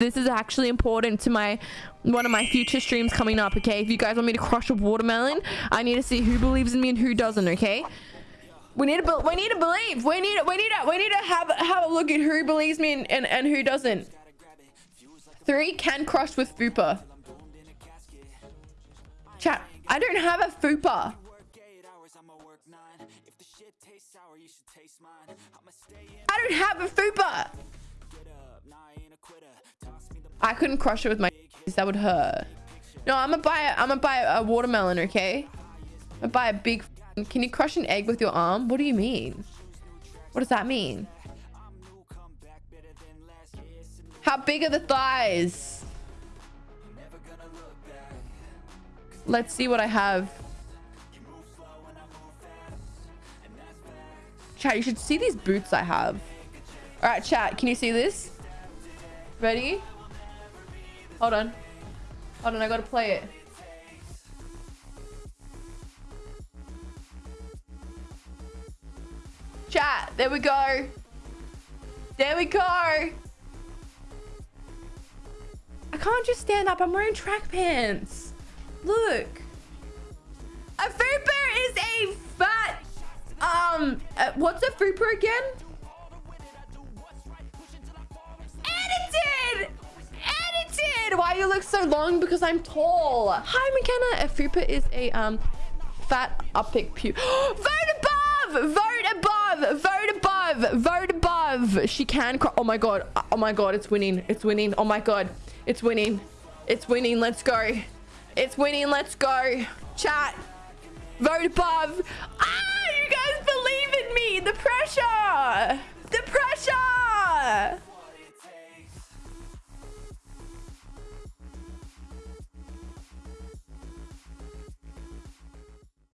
this is actually important to my one of my future streams coming up okay? If you guys want me to crush a watermelon i need to see who believes in me and who doesn't okay? We need to we need to believe. We need we need to we need to have have a look at who believes me and and, and who doesn't. Three can crush with fupa. Chat i don't have a fupa. I don't have a fupa I couldn't crush it with my that would hurt. No, I'm gonna buy I'm gonna buy a watermelon, okay? I'm gonna buy a big Can you crush an egg with your arm? What do you mean? What does that mean? How big are the thighs? Let's see what I have. Chat, you should see these boots I have. All right, chat, can you see this? Ready? Hold on. Hold on, I gotta play it. Chat, there we go. There we go. I can't just stand up. I'm wearing track pants. Look. A fupa is a fat... Um, uh, what's a fupa again? Why you look so long? Because I'm tall. Hi, McKenna. A fupa is a um fat uppick pu- Vote above! Vote above! Vote above! Vote above! She can cry. Oh my god. Oh my god. It's winning. It's winning. Oh my god. It's winning. It's winning. Let's go. It's winning. Let's go. Chat. Vote above.